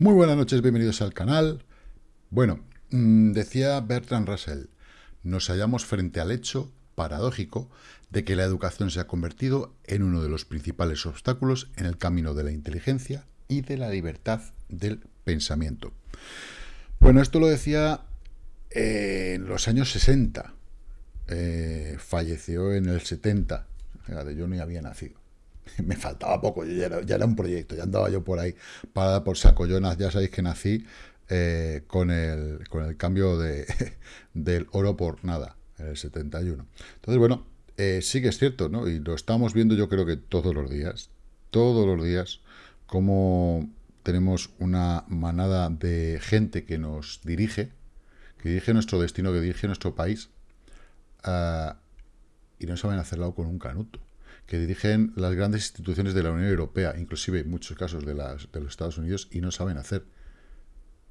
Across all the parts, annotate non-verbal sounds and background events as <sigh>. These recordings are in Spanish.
Muy buenas noches, bienvenidos al canal. Bueno, mm, decía Bertrand Russell, nos hallamos frente al hecho paradójico de que la educación se ha convertido en uno de los principales obstáculos en el camino de la inteligencia y de la libertad del pensamiento. Bueno, esto lo decía en los años 60, eh, falleció en el 70, yo ni había nacido. <laughs> me faltaba poco, ya era, un proyecto, ya andaba yo por ahí, para por saco. Yo ya sabéis que nací eh, con, el, con el cambio de, <laughs> del oro por nada, en el 71. Entonces, bueno, eh, sí que es cierto, ¿no? Y lo estamos viendo yo creo que todos los días, todos los días, como tenemos una manada de gente que nos dirige, que dirige nuestro destino, que dirige nuestro país, ah, y no saben hacerlo con un canuto que dirigen las grandes instituciones de la Unión Europea, inclusive en muchos casos de, las, de los Estados Unidos, y no saben hacer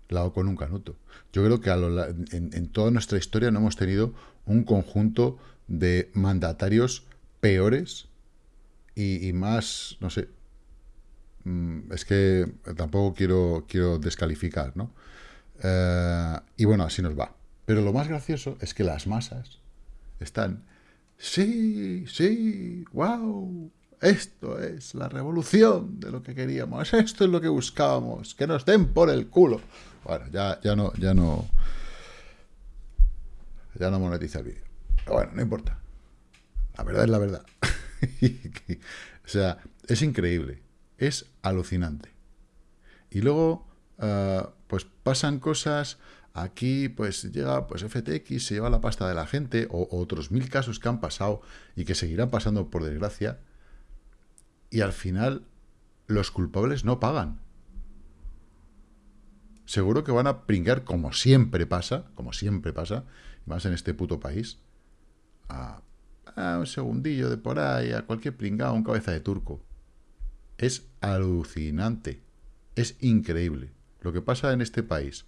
la con un canuto. Yo creo que en, toda nuestra historia no hemos tenido un conjunto de mandatarios peores y, más, no sé, mm, es que tampoco quiero, quiero descalificar, ¿no? Eh, y bueno, así nos va. Pero lo más gracioso es que las masas están sí, sí, wow, esto es la revolución de lo que queríamos, esto es lo que buscábamos, que nos den por el culo. Bueno, ya, ya no, ya no, ya no monetiza el vídeo. Pero bueno, no importa. La verdad es la verdad. <laughs> o sea, es increíble, es alucinante. Y luego, ah, pues pasan cosas Aquí, pues, llega pues FTX, se lleva la pasta de la gente, o, otros mil casos que han pasado y que seguirán pasando por desgracia, y al final los culpables no pagan. Seguro que van a pringar, como siempre pasa, como siempre pasa, más en este puto país, a, un segundillo de por ahí, a cualquier pringado, un cabeza de turco. Es alucinante, es increíble lo que pasa en este país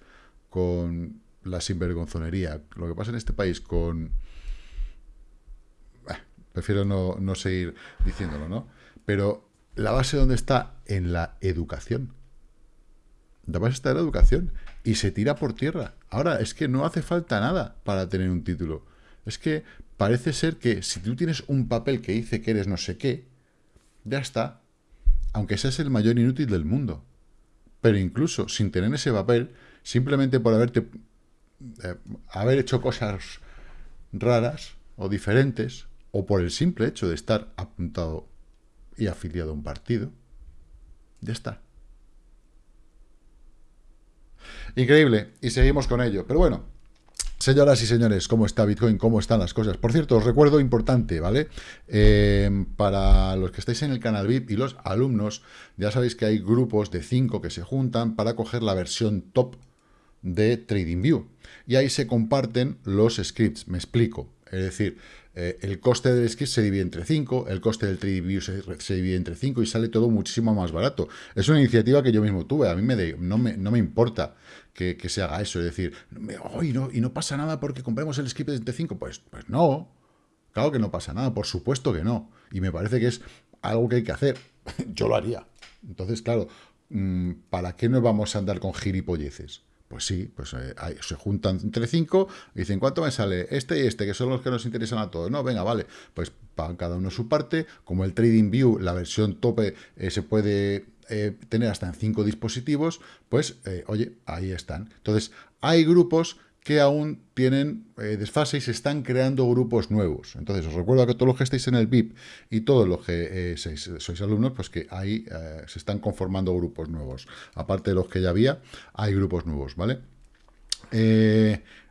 con la sinvergonzonería, lo que pasa en este país con... prefiero no, no seguir diciéndolo, ¿no? Pero la base donde está en la educación. La base está en la educación y se tira por tierra. Ahora, es que no hace falta nada para tener un título. Es que parece ser que si tú tienes un papel que dice que eres no sé qué, ya está. Aunque seas el mayor inútil del mundo. Pero incluso sin tener ese papel, simplemente por haberte eh, haber hecho cosas raras o diferentes, o por el simple hecho de estar apuntado y afiliado a un partido, ya está. Increíble, y seguimos con ello. Pero bueno, Señoras y señores, ¿cómo está Bitcoin? ¿Cómo están las cosas? Por cierto, os recuerdo importante, ¿vale? Eh, para los que estáis en el canal VIP y los alumnos, ya sabéis que hay grupos de 5 que se juntan para coger la versión top de TradingView. Y ahí se comparten los scripts, me explico. Es decir, eh, el coste del script se divide entre 5, el coste del TradingView se, divide entre 5 y sale todo muchísimo más barato. Es una iniciativa que yo mismo tuve, a mí me no, me, no, me, importa que, se haga eso, es decir, y, no, y no pasa nada porque compremos el script entre 5, pues, pues no, claro que no pasa nada, por supuesto que no, y me parece que es algo que hay que hacer, <laughs> yo lo haría. Entonces, claro, mm, ¿para qué nos vamos a andar con gilipolleces? Pues sí, pues eh, se juntan entre cinco y dicen, ¿cuánto me sale? Este y este, que son los que nos interesan a todos. No, venga, vale, pues pagan cada uno su parte. Como el Trading View, la versión tope, eh, se puede eh, tener hasta en cinco dispositivos, pues, oye, ahí están. Entonces, hay grupos que aún tienen eh, desfase y se están creando grupos nuevos. Entonces, os recuerdo que todos los que estáis en el VIP y todos los que eh, sois, alumnos, pues que ahí eh, se están conformando grupos nuevos. Aparte de los que ya había, hay grupos nuevos, ¿vale?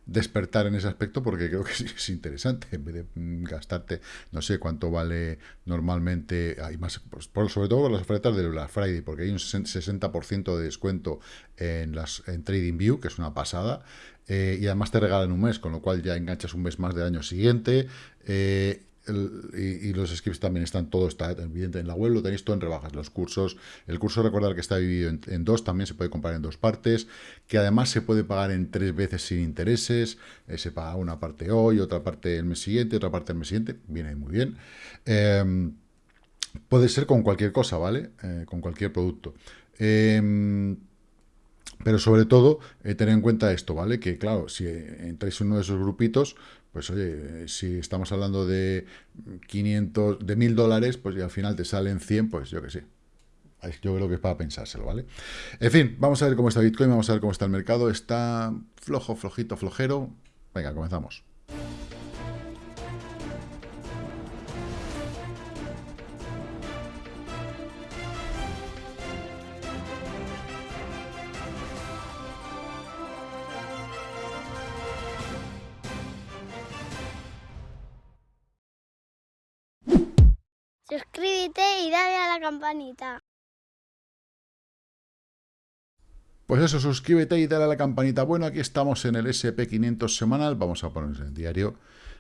Despertar en ese aspecto porque creo que <laughs> es interesante en vez de mm, gastarte no sé cuánto vale normalmente hay más pues, sobre todo las ofertas de Black Friday porque hay un 60% de descuento en las en TradingView que es una pasada eh, y además te regalan un mes, con lo cual ya enganchas un mes más del año siguiente. Eh, y, los scripts también están, todo está evidente en la web, lo tenéis todo en rebajas, los cursos. El curso, recordar que está dividido en, dos, también se puede comprar en dos partes, que además se puede pagar en tres veces sin intereses, eh, se paga una parte hoy, otra parte el mes siguiente, otra parte el mes siguiente, viene muy bien. Em, puede ser con cualquier cosa, ¿vale? con cualquier producto. Em, Pero sobre todo, eh, tener en cuenta esto, ¿vale? Que claro, si entráis en uno de esos grupitos, pues oye, si estamos hablando de 500, de 1000 dólares, pues al final te salen 100, pues yo que sé. Yo creo que es para pensárselo, ¿vale? En fin, vamos a ver cómo está Bitcoin, vamos a ver cómo está el mercado. Está flojo, flojito, flojero. Venga, comenzamos. Campanita. Pues eso, suscríbete y dale a la campanita. Bueno, aquí estamos en el SP500 semanal. Vamos a ponernos en el diario,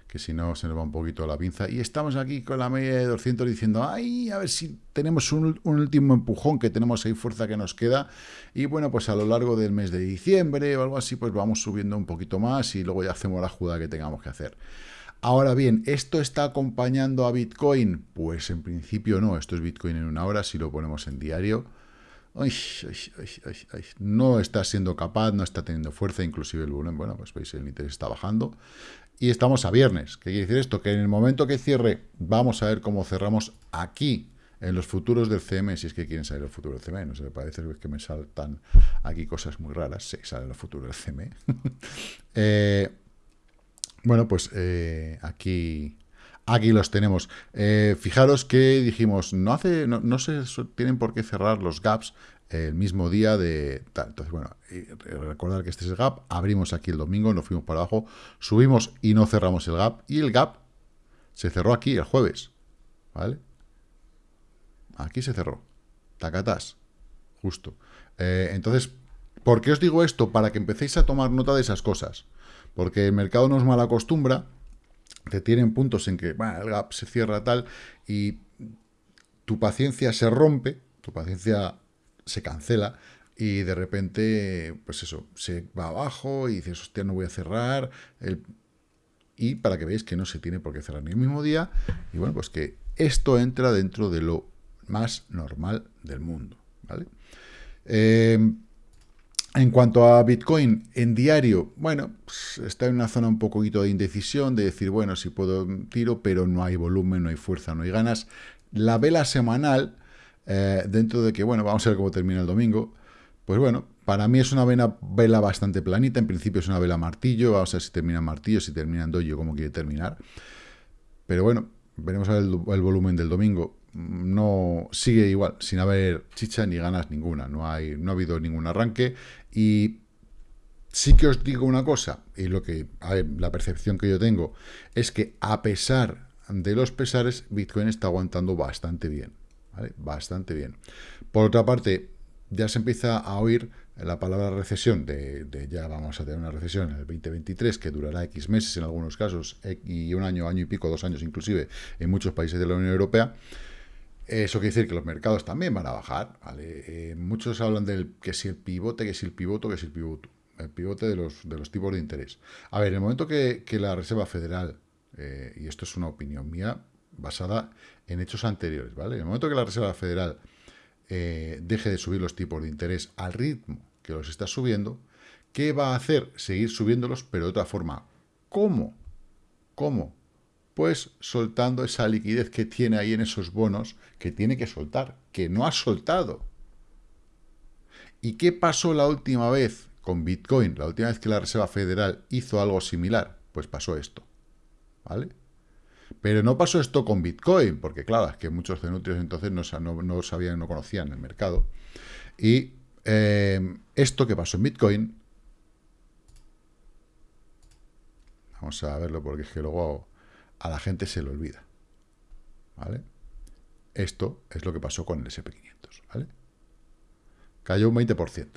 que si no se nos va un poquito la pinza. Y estamos aquí con la media de 200 diciendo, ay, a ver si tenemos un, último empujón, que tenemos ahí fuerza que nos queda. Y bueno, pues a lo largo del mes de diciembre o algo así, pues vamos subiendo un poquito más y luego ya hacemos la jugada que tengamos que hacer. Ahora bien, ¿esto está acompañando a Bitcoin? Pues en principio no, esto es Bitcoin en una hora, si lo ponemos en diario. no está siendo capaz, no está teniendo fuerza, inclusive el volumen, bueno, pues veis, el interés está bajando. Y estamos a viernes. ¿Qué quiere decir esto? Que en el momento que cierre, vamos a ver cómo cerramos aquí, en los futuros del CM, si es que quieren saber el futuro del CME, no se me parece que me saltan aquí cosas muy raras, sí, sale el futuro del CME. <laughs> eh, bueno, pues eh, aquí, aquí los tenemos. Eh, fijaros que dijimos, no, hace, no, se tienen por qué cerrar los gaps el mismo día de tal. Entonces, bueno, recordar que este es el gap, abrimos aquí el domingo, nos fuimos para abajo, subimos y no cerramos el gap, y el gap se cerró aquí el jueves, ¿vale? Aquí se cerró, tacatás, justo. Eh, entonces, ¿por qué os digo esto? Para que empecéis a tomar nota de esas cosas. Porque el mercado nos malacostumbra, te tienen puntos en que el gap se cierra tal y tu paciencia se rompe, tu paciencia se cancela y de repente, pues eso, se va abajo y dices, hostia, no voy a cerrar. Y para que veáis que no se tiene por qué cerrar ni el mismo día. Y bueno, pues que esto entra dentro de lo más normal del mundo. ¿vale? Eh, en cuanto a Bitcoin, en diario, bueno, pues, está en una zona un poquito de indecisión, de decir, bueno, si puedo tiro, pero no hay volumen, no hay fuerza, no hay ganas. La vela semanal, eh, dentro de que, bueno, vamos a ver cómo termina el domingo, pues bueno, para mí es una vela, bastante planita, en principio es una vela martillo, vamos a ver si termina martillo, si termina en dojo, cómo quiere terminar. Pero bueno, veremos el volumen del domingo no sigue igual, sin haber chicha ni ganas ninguna, no, hay, no ha habido ningún arranque. Y sí que os digo una cosa, y lo que, la percepción que yo tengo es que a pesar de los pesares, Bitcoin está aguantando bastante bien, bastante bien. Por otra parte, ya se empieza a oír la palabra recesión, de, de, ya vamos a tener una recesión en el 2023 que durará X meses en algunos casos, y un año, año y pico, dos años inclusive, en muchos países de la Unión Europea, eso quiere decir que los mercados también van a bajar. ¿vale? Eh, muchos hablan del que si el pivote, que si el pivote, que si el pivote. El pivote de los, de los tipos de interés. A ver, en el momento que, la Reserva Federal, eh, y esto es una opinión mía basada en hechos anteriores, ¿vale? En el momento que la Reserva Federal eh, deje de subir los tipos de interés al ritmo que los está subiendo, ¿qué va a hacer? Seguir subiéndolos, pero de otra forma. ¿Cómo? ¿Cómo? Pues soltando esa liquidez que tiene ahí en esos bonos, que tiene que soltar, que no ha soltado. ¿Y qué pasó la última vez con Bitcoin? La última vez que la Reserva Federal hizo algo similar, pues pasó esto, ¿vale? Pero no pasó esto con Bitcoin, porque claro, es que muchos cenutrios entonces no, sabían, no conocían el mercado. Y eh, esto que pasó en Bitcoin, vamos a verlo porque es que luego a la gente se le olvida. ¿Vale? Esto es lo que pasó con el SP500. ¿vale? Cayó un 20%.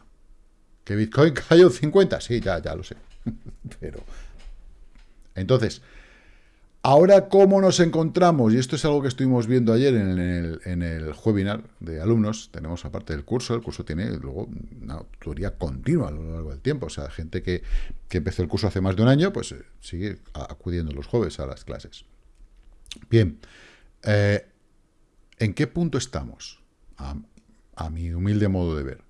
¿Que Bitcoin <laughs> cayó un 50%? Sí, ya, ya lo sé. <laughs> Pero... Entonces, ahora cómo nos encontramos, y esto es algo que estuvimos viendo ayer en el, en el webinar de alumnos, tenemos aparte del curso, el curso tiene luego una tutoría continua a lo largo del tiempo, o sea, gente que, que empezó el curso hace más de un año, pues eh, sigue acudiendo los jueves a las clases. Bien, eh, ¿en qué punto estamos? A, mi humilde modo de ver.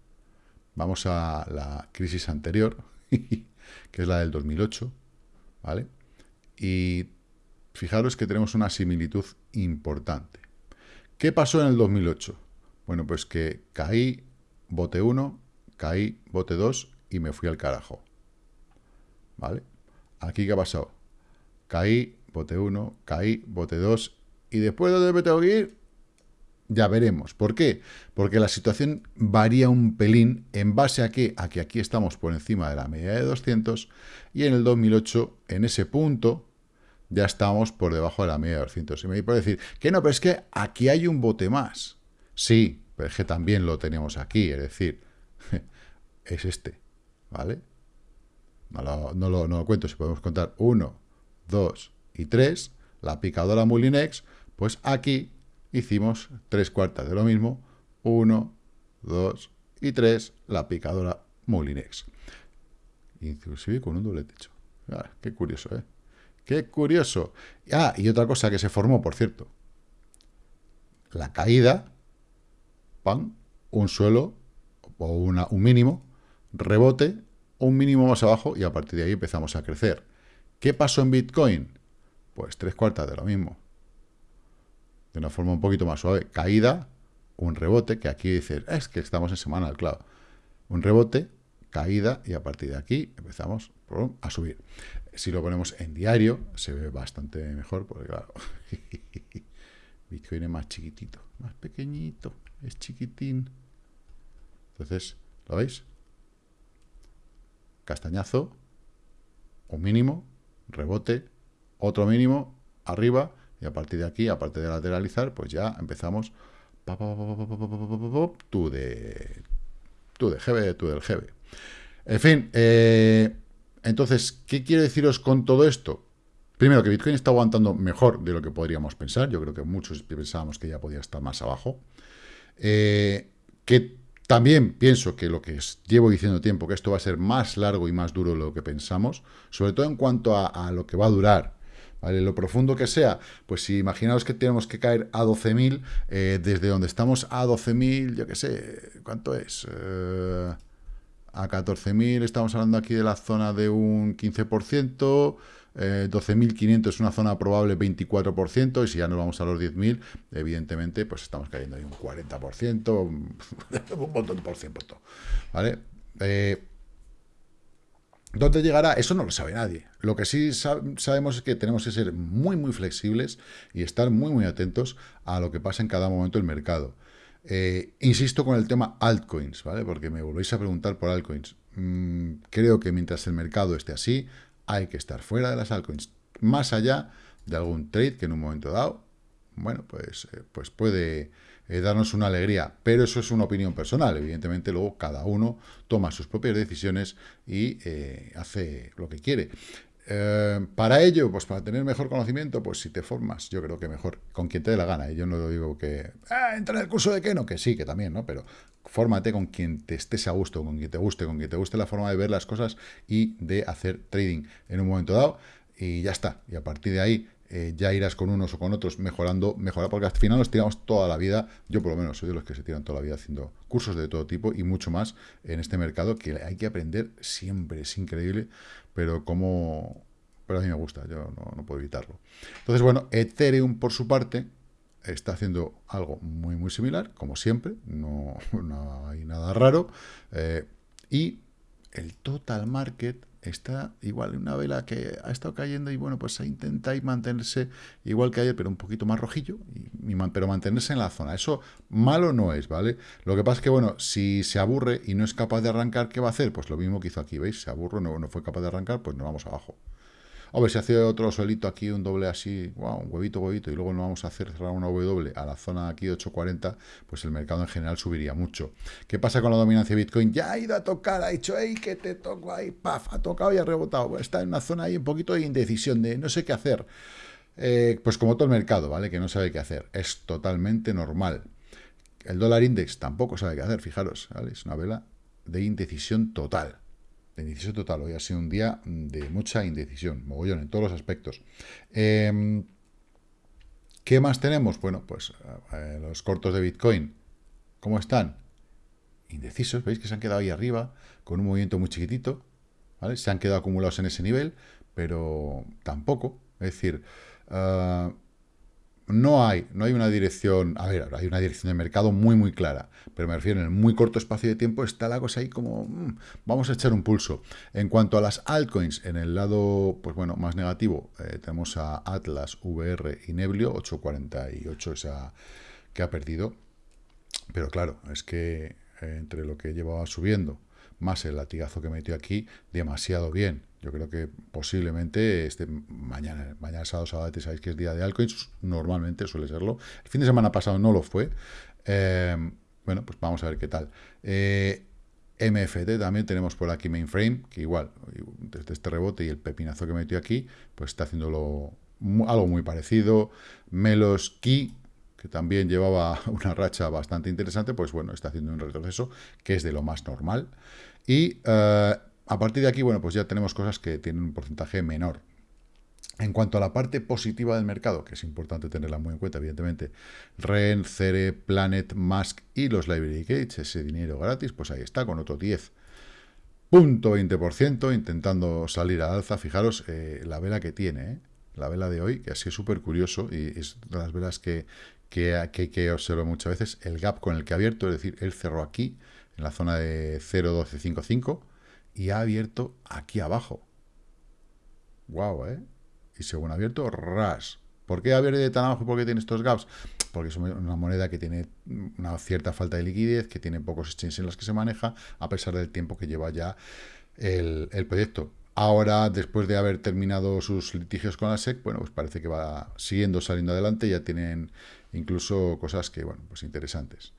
vamos a la crisis anterior, <laughs> que es la del 2008, ¿vale? Y fijaros que tenemos una similitud importante. ¿Qué pasó en el 2008? Bueno, pues que caí, bote 1, caí, bote 2 y me fui al carajo. ¿Vale? Aquí, ¿qué ha pasado? Caí, bote 1, caí, bote 2 y después de dónde me tengo que ir, ya veremos. ¿Por qué? Porque la situación varía un pelín en base a que, a que aquí estamos por encima de la media de 200 y en el 2008, en ese punto, ya estamos por debajo de la media de 200. Y me puede decir que no, pero es que aquí hay un bote más. Sí, pero es que también lo tenemos aquí, es decir, <laughs> es este, ¿vale? No lo, cuento, si podemos contar 1, 2 y 3, la picadora Mulinex, pues aquí hicimos tres cuartas de lo mismo, 1, 2 y 3, la picadora Mulinex. Inclusive con un doble techo. Ah, qué curioso, ¿eh? Qué curioso. Ah, y otra cosa que se formó, por cierto. La caída, pan, un suelo o una, un mínimo, rebote, un mínimo más abajo y a partir de ahí empezamos a crecer. ¿Qué pasó en Bitcoin? Pues tres cuartas de lo mismo. De una forma un poquito más suave. Caída, un rebote, que aquí dices, es que estamos en semana, claro. Un rebote, caída y a partir de aquí empezamos a subir. Si lo ponemos en diario, se ve bastante mejor, porque claro, Bitcoin es más chiquitito, más pequeñito, es chiquitín. Entonces, ¿lo veis? Castañazo, un mínimo, rebote, otro mínimo, arriba, y a partir de aquí, aparte de lateralizar, pues ya empezamos tú de tú de GB, tú del GB. En fin, eh, entonces, ¿qué quiero deciros con todo esto? Primero, que Bitcoin está aguantando mejor de lo que podríamos pensar. Yo creo que muchos pensábamos que ya podía estar más abajo. Eh, que también pienso que lo que llevo diciendo tiempo, que esto va a ser más largo y más duro de lo que pensamos, sobre todo en cuanto a, lo que va a durar. ¿Vale? Lo profundo que sea, pues si imaginaos que tenemos que caer a 12.000, eh, desde donde estamos a 12.000, yo qué sé, ¿cuánto es? Eh, a 14.000 estamos hablando aquí de la zona de un 15%, 12.500 eh, es una zona probable 24%, y si ya nos vamos a los 10.000, evidentemente, pues estamos cayendo ahí un 40%, <laughs> un montón por ciento, ¿vale? Eh, ¿Dónde llegará? Eso no lo sabe nadie. Lo que sí sabemos es que tenemos que ser muy, muy flexibles y estar muy, muy atentos a lo que pasa en cada momento del mercado. Eh, insisto con el tema altcoins, ¿vale? Porque me volvéis a preguntar por altcoins. Mm, creo que mientras el mercado esté así, hay que estar fuera de las altcoins. Más allá de algún trade que en un momento dado, bueno, pues, eh, pues puede eh, darnos una alegría. Pero eso es una opinión personal. Evidentemente, luego cada uno toma sus propias decisiones y hace lo que quiere. Eh, para ello, pues para tener mejor conocimiento, pues si te formas, yo creo que mejor, con quien te dé la gana. Y yo no digo que, ah, entra en el curso de Keno, que sí, que también, ¿no? Pero fórmate con quien te estés a gusto, con quien te guste, con quien te guste la forma de ver las cosas y de hacer trading en un momento dado. Y ya está. Y a partir de ahí, eh, ya irás con unos o con otros mejorando, mejorar, porque al final nos tiramos toda la vida, yo por lo menos soy de los que se tiran toda la vida haciendo cursos de todo tipo y mucho más en este mercado que hay que aprender siempre, es increíble, pero como... Pero a mí me gusta, yo no, puedo evitarlo. Entonces, bueno, Ethereum por su parte está haciendo algo muy, muy similar, como siempre, no, <laughs> hay nada raro, eh, y el total market está igual, una vela que ha estado cayendo y bueno, pues intenta mantenerse igual que ayer, pero un poquito más rojillo, y, pero mantenerse en la zona. Eso malo no es, ¿vale? Lo que pasa es que, bueno, si se aburre y no es capaz de arrancar, ¿qué va a hacer? Pues lo mismo que hizo aquí, ¿veis? Se aburre, no, no fue capaz de arrancar, pues nos vamos abajo. Ver, si hace otro solito aquí, un doble así, wow, un huevito, huevito, y luego no vamos a hacer cerrar una W a la zona aquí de 840, pues el mercado en general subiría mucho. ¿Qué pasa con la dominancia de Bitcoin? Ya ha ido a tocar, ha dicho, hey, que te toco ahí, paf, ha tocado y ha rebotado. Está en una zona ahí un poquito de indecisión, de no sé qué hacer. Eh, pues como todo el mercado, ¿vale? Que no sabe qué hacer. Es totalmente normal. El dólar index tampoco sabe qué hacer, fijaros, ¿vale? Es una vela de indecisión total indecisión total. Hoy ha sido un día de mucha indecisión, mogollón, en todos los aspectos. Em, ¿Qué más tenemos? Bueno, pues los cortos de Bitcoin, ¿cómo están? indecisos, veis que se han quedado ahí arriba, con un movimiento muy chiquitito. Se han quedado acumulados en ese nivel, pero tampoco, es decir, ah, no hay, no hay una dirección, a ver, hay una dirección de mercado muy, muy clara, pero me refiero en el muy corto espacio de tiempo está la cosa ahí como, mm, vamos a echar un pulso. En cuanto a las altcoins, en el lado, pues bueno, más negativo, eh, tenemos a Atlas, VR y Neblio, 8.48 esa que ha perdido, pero claro, es que eh, entre lo que llevaba subiendo, más el latigazo que metió aquí, demasiado bien. Yo creo que posiblemente este mañana, mañana sábado, sábado, sabéis que es día de altcoins, normalmente suele serlo. El fin de semana pasado no lo fue. Eh, bueno, pues vamos a ver qué tal. Eh, MFT también tenemos por aquí mainframe, que igual, desde este rebote y el pepinazo que metió aquí, pues está haciéndolo algo muy parecido. Melos Key, que también llevaba <laughs> una racha bastante interesante, pues bueno, está haciendo un retroceso que es de lo más normal. Y eh, a partir de aquí, bueno, pues ya tenemos cosas que tienen un porcentaje menor. En cuanto a la parte positiva del mercado, que es importante tenerla muy en cuenta, evidentemente, REN, Cere, Planet, Mask y los Library Gates, ese dinero gratis, pues ahí está, con otro 10.20%, intentando salir al alza. Fijaros eh, la vela que tiene, eh, la vela de hoy, que así es súper curioso y es de las velas que, que, que, que observo muchas veces, el gap con el que ha abierto, es decir, él cerró aquí, en la zona de 0.1255, y ha abierto aquí abajo. Guau, ¿eh? Y según ha abierto, ras. ¿Por qué ha abierto tan abajo? ¿Por qué tiene estos gaps? Porque es una moneda que tiene una cierta falta de liquidez, que tiene pocos exchanges en los que se maneja, a pesar del tiempo que lleva ya el, proyecto. Ahora, después de haber terminado sus litigios con la SEC, bueno, pues parece que va siguiendo saliendo adelante, ya tienen incluso cosas que, bueno, pues interesantes.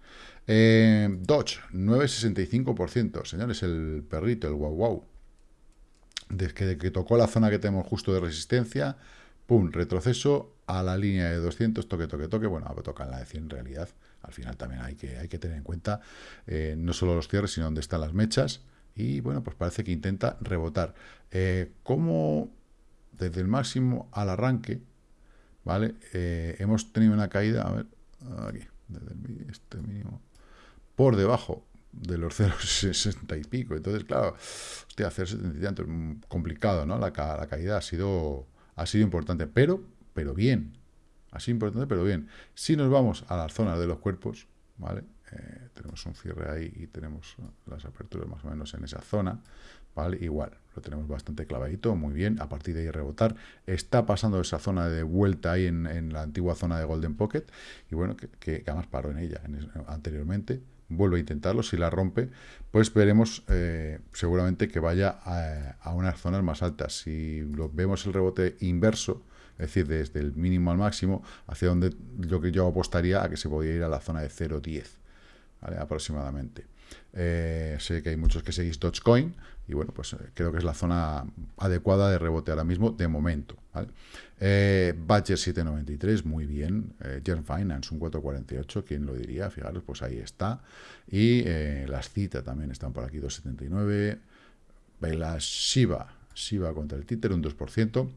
Eh, Dodge, 9,65%. Señores, el perrito, el wow wow. Desde que tocó la zona que tenemos justo de resistencia, pum, retroceso a la línea de 200, toque, toque, toque. Bueno, toca en la de 100 en realidad. Al final también hay que, hay que tener en cuenta eh, no solo los cierres, sino dónde están las mechas. Y bueno, pues parece que intenta rebotar. Eh, como desde el máximo al arranque, ¿vale? Eh, hemos tenido una caída, a ver, aquí, desde este mínimo, por debajo de los <laughs> 0,60 y pico. Entonces, claro, hostia, hacer 70 es complicado, ¿no? La, caída ha sido, ha sido importante, pero, pero bien. Ha sido importante, pero bien. Si nos vamos a las zonas de los cuerpos, ¿vale? Eh, tenemos un cierre ahí y tenemos las aperturas más o menos en esa zona, ¿vale? Igual, lo tenemos bastante clavadito, muy bien, a partir de ahí rebotar, está pasando esa zona de vuelta ahí en, la antigua zona de Golden Pocket, y bueno, que además paró en ella anteriormente, vuelve a intentarlo, si la rompe, pues veremos eh, seguramente que vaya a, unas zonas más altas. Si lo, vemos el rebote inverso, es decir, desde el mínimo al máximo, hacia donde que yo apostaría a que se podía ir a la zona de 0,10, ¿vale? aproximadamente. Eh, sé que hay muchos que seguís Dogecoin y bueno, pues eh, creo que es la zona adecuada de rebote ahora mismo de momento. ¿vale? Eh, Badger 793, muy bien. Eh, Finance un 448, ¿quién lo diría? Fijaros, pues ahí está. Y eh, las citas también están por aquí, 279. La Shiba, Shiba contra el títer, un 2%,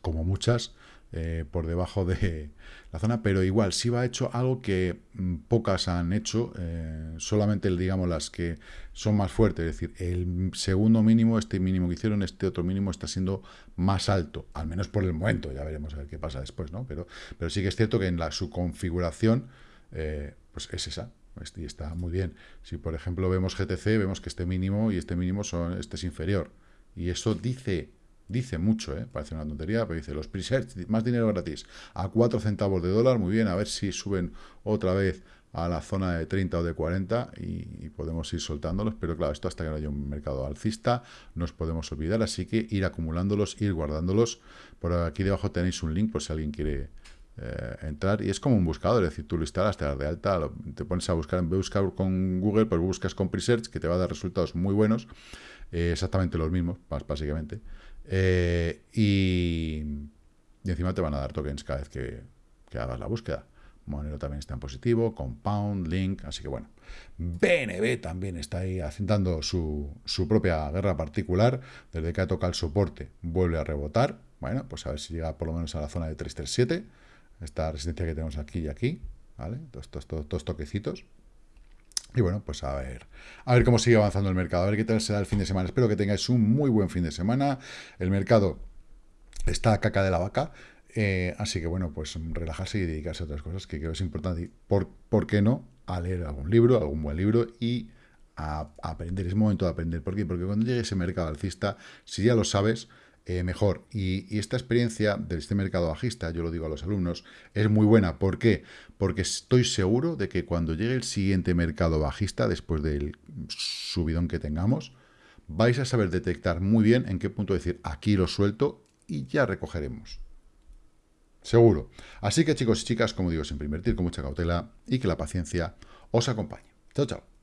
como muchas. Eh, por debajo de la zona, pero igual, sí ha hecho algo que mm, pocas han hecho, eh, solamente digamos las que son más fuertes, es decir, el segundo mínimo, este mínimo que hicieron, este otro mínimo está siendo más alto, al menos por el momento, ya veremos a ver qué pasa después, ¿no? Pero, pero sí que es cierto que en la, su configuración, eh, pues es esa, este, y está muy bien. Si por ejemplo vemos GTC, vemos que este mínimo y este mínimo son, este es inferior, y eso dice Dice mucho, ¿eh? parece una tontería, pero dice los presets, más dinero gratis, a 4 centavos de dólar, muy bien, a ver si suben otra vez a la zona de 30 o de 40 y, podemos ir soltándolos, pero claro, esto hasta que no haya un mercado alcista, nos podemos olvidar, así que ir acumulándolos, ir guardándolos. Por aquí debajo tenéis un link por si alguien quiere eh, entrar, y es como un buscador, es decir, tú lo instalas, te das de alta, te pones a buscar en buscar con Google, pues buscas con Presearch, que te va a dar resultados muy buenos, eh, exactamente los mismos, básicamente. Eh, y, encima te van a dar tokens cada vez que, hagas la búsqueda. Monero también está en positivo, Compound, Link, así que bueno. BNB también está ahí haciendo su, su propia guerra particular. Desde que ha tocado el soporte, vuelve a rebotar. Bueno, pues a ver si llega por lo menos a la zona de 337. Esta resistencia que tenemos aquí y aquí, ¿vale? Todos, todos, todos, toquecitos. Y bueno, pues a ver, a ver cómo sigue avanzando el mercado, a ver qué tal será el fin de semana. Espero que tengáis un muy buen fin de semana. El mercado está a caca de la vaca, eh, así que bueno, pues relajarse y dedicarse a otras cosas que creo es importante. Y por, ¿Por qué no? A leer algún libro, algún buen libro y a, aprender. Es momento de aprender. ¿Por qué? Porque cuando llegue ese mercado alcista, si ya lo sabes, eh, mejor. Y, esta experiencia de este mercado bajista, yo lo digo a los alumnos, es muy buena. ¿Por qué? Porque estoy seguro de que cuando llegue el siguiente mercado bajista, después del subidón que tengamos, vais a saber detectar muy bien en qué punto decir, aquí lo suelto y ya recogeremos. Seguro. Así que chicos y chicas, como digo, siempre invertir con mucha cautela y que la paciencia os acompañe. Chao, chao.